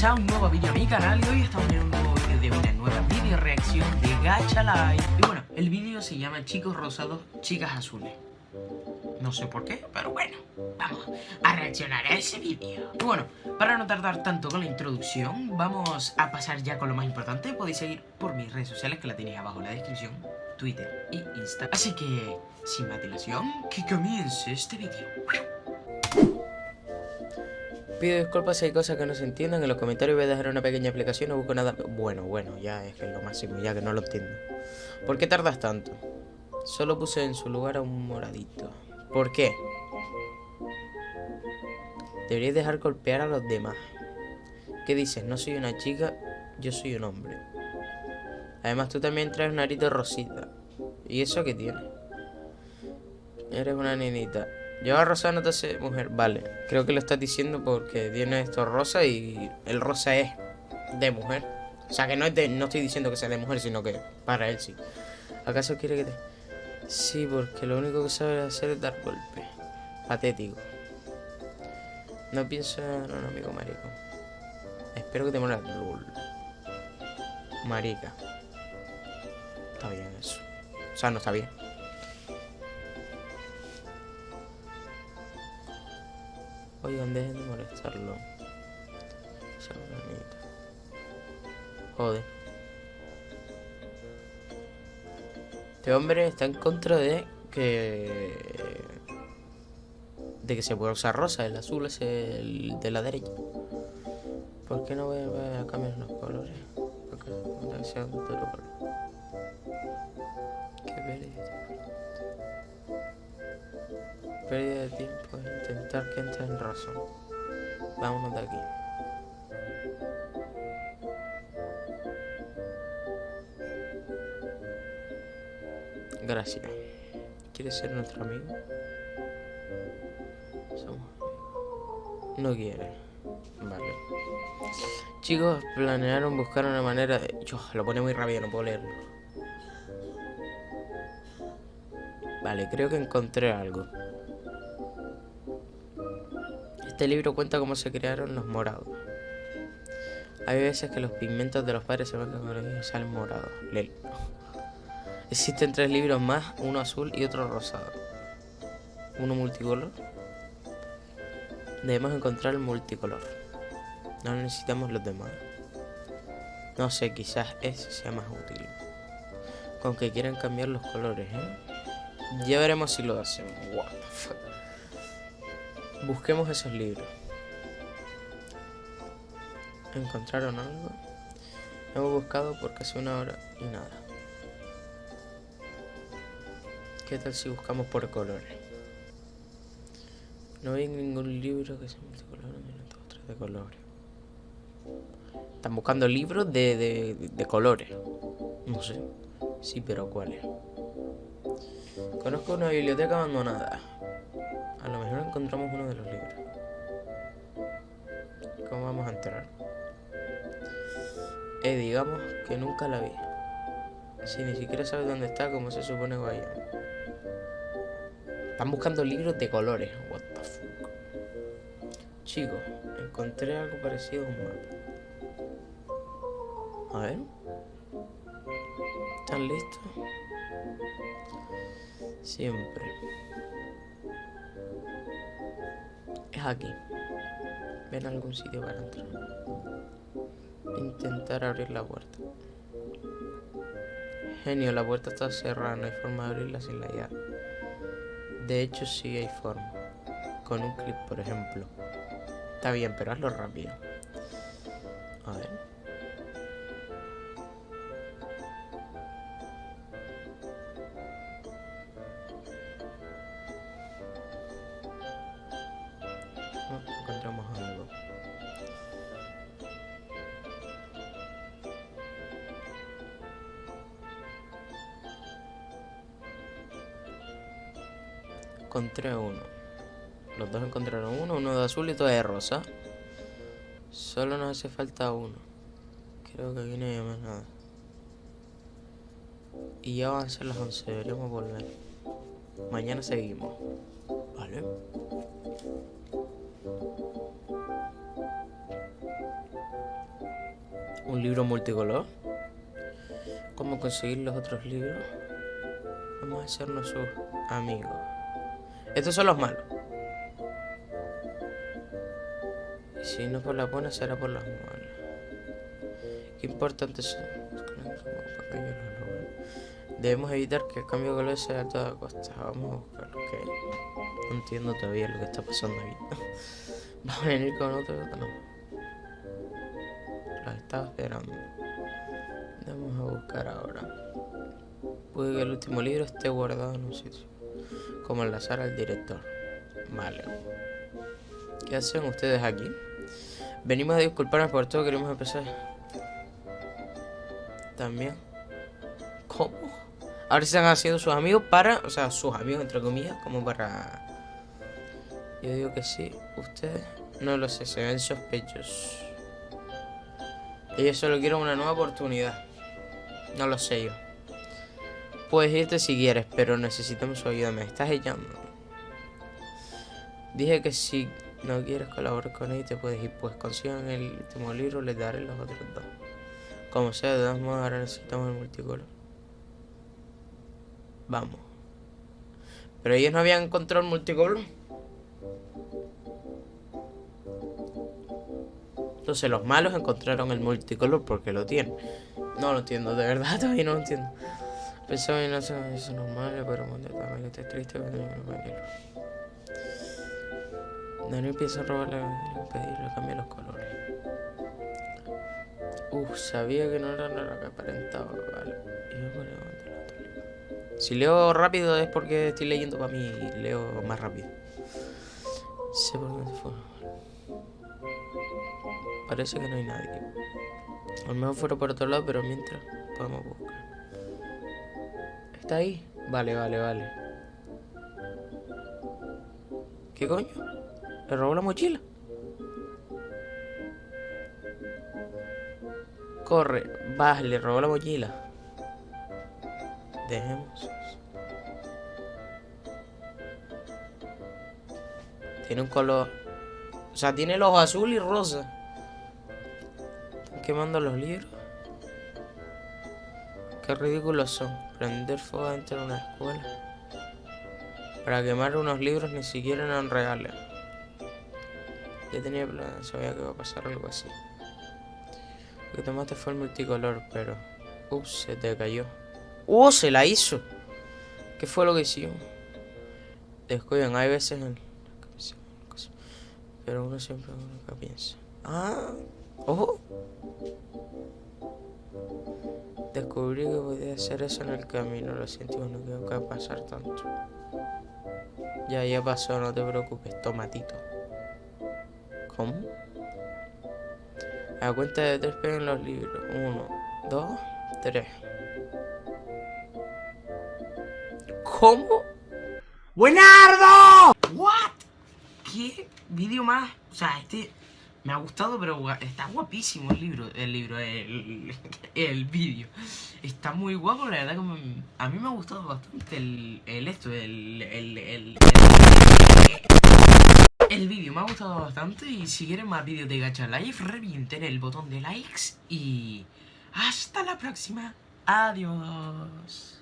bienvenidos a un nuevo vídeo a mi canal y hoy estamos en un nuevo vídeo de una nueva video reacción de Gacha Live. Y bueno, el vídeo se llama Chicos Rosados, Chicas Azules. No sé por qué, pero bueno, vamos a reaccionar a ese vídeo Y bueno, para no tardar tanto con la introducción, vamos a pasar ya con lo más importante. Podéis seguir por mis redes sociales que la tenéis abajo en la descripción Twitter y Insta Así que, sin más dilación, que comience este vídeo Pido disculpas si hay cosas que no se entiendan. En los comentarios voy a dejar una pequeña explicación. No busco nada. Bueno, bueno, ya es que lo máximo, ya que no lo entiendo. ¿Por qué tardas tanto? Solo puse en su lugar a un moradito. ¿Por qué? Deberías dejar golpear a los demás. ¿Qué dices? No soy una chica, yo soy un hombre. Además, tú también traes un arito rosita. ¿Y eso qué tiene? Eres una nenita. Lleva rosa no te hace mujer. Vale, creo que lo estás diciendo porque tiene esto rosa y el rosa es de mujer. O sea que no, es de, no estoy diciendo que sea de mujer, sino que para él sí. ¿Acaso quiere que te...? Sí, porque lo único que sabe hacer es dar golpe. Patético. No pienso en un amigo marico. Espero que te mueras. Marica. Está bien eso. O sea, no está bien. Oigan, dejen de molestarlo. Joder. Este hombre está en contra de que... De que se pueda usar rosa. El azul es el de la derecha. ¿Por qué no voy a cambiar los colores? Porque sea un color. Pérdida de tiempo intentar que entre en razón. Vámonos de aquí. Gracias. ¿Quieres ser nuestro amigo? No quiere. Vale. Chicos, planearon buscar una manera de... Yo, lo pone muy rápido, no puedo leerlo. Vale, creo que encontré algo. Este libro cuenta cómo se crearon los morados. Hay veces que los pigmentos de los padres se mezclan con y salen morados. Lel. Existen tres libros más, uno azul y otro rosado. Uno multicolor. Debemos encontrar el multicolor. No necesitamos los demás. No sé, quizás ese sea más útil. Con que quieran cambiar los colores, ¿eh? Ya veremos si lo hacemos. What the fuck. Busquemos esos libros. ¿Encontraron algo? Hemos buscado por casi una hora y nada. ¿Qué tal si buscamos por colores? No hay ningún libro que sea multicolor, otros de colores. Están buscando libros de, de, de colores. No sé. Sí, pero ¿cuáles? Conozco una biblioteca abandonada. Encontramos uno de los libros. ¿Cómo vamos a entrar? Eh, digamos que nunca la vi. Si ni siquiera sabes dónde está, ¿cómo se supone que vaya? Están buscando libros de colores. What the fuck. Chicos, encontré algo parecido a un mapa. A ver. ¿Están listos? Siempre. Aquí. Ven a algún sitio para entrar. Intentar abrir la puerta. Genio, la puerta está cerrada, no hay forma de abrirla sin la llave. De hecho, sí hay forma. Con un clip, por ejemplo. Está bien, pero hazlo rápido. A ver. Encontré uno. Los dos encontraron uno, uno de azul y todo de rosa. Solo nos hace falta uno. Creo que aquí no hay más nada. Y ya van a ser las 11, deberíamos volver. Mañana seguimos. Vale. Un libro multicolor. ¿Cómo conseguir los otros libros? Vamos a hacernos sus amigos. Estos son los malos. Y si no por las buenas, será por las malas. Qué importante es. Debemos evitar que el cambio de color sea a toda costa. Vamos a buscar que no entiendo todavía lo que está pasando aquí. Vamos a venir con otro. No. Lo estaba esperando. Vamos a buscar ahora. Puede que el último libro esté guardado en un sitio. Como enlazar al director. Vale. ¿Qué hacen ustedes aquí? Venimos a disculparnos por todo, queremos empezar. También. ¿Cómo? Ahora se han haciendo sus amigos para... O sea, sus amigos entre comillas, como para... Yo digo que sí. Ustedes... No lo sé, se ven sospechosos. Ellos solo quieren una nueva oportunidad. No lo sé yo. Puedes irte si quieres, pero necesitamos su ayuda. Me estás echando. Dije que si no quieres colaborar con él, te puedes ir. Pues consigan el último libro, les daré los otros dos. Como sea, de todas modos, ahora necesitamos el multicolor. Vamos. Pero ellos no habían encontrado el multicolor. Entonces los malos encontraron el multicolor porque lo tienen. No lo entiendo, de verdad todavía no lo entiendo. Pensaba en eso, eso normal, pero también estoy triste Daniel empieza a robarle pedirle cambiar los colores. Uf, sabía que no era lo que aparentaba, vale. Si leo rápido es porque estoy leyendo para mí y leo más rápido. Sé por dónde fue. Parece que no hay nadie. A lo mejor fuera por otro lado, pero mientras podemos buscar. ¿Está ahí? Vale, vale, vale. ¿Qué coño? ¿Le robó la mochila? Corre. Va, le robó la mochila. Dejemos. Tiene un color... O sea, tiene el ojo azul y rosa. Están quemando los libros. Qué ridículos son. Prender fuego dentro de una escuela. Para quemar unos libros ni siquiera eran reales. Ya tenía plan, sabía que iba a pasar algo así. Lo que tomaste fue el multicolor, pero... Ups, se te cayó. ¡Uh! Se la hizo. ¿Qué fue lo que hicimos? Descuiden, hay veces en... Pero uno siempre nunca piensa. ¡Ah! ¡Ojo! Descubrí que podía hacer eso en el camino. Lo siento, no tengo que pasar tanto. Ya, ya pasó, no te preocupes. Tomatito. ¿Cómo? A cuenta de tres peguen los libros. Uno, dos, tres. ¿Cómo? ¡Buenardo! ¿What? ¿Qué vídeo más? O sea, este me ha gustado, pero está guapísimo el libro, el libro, el, el vídeo. Está muy guapo, la verdad que a mí me ha gustado bastante el, el esto, el, el, el, el vídeo me ha gustado bastante y si quieren más vídeos de Gacha Life, revienten el botón de likes y hasta la próxima. Adiós.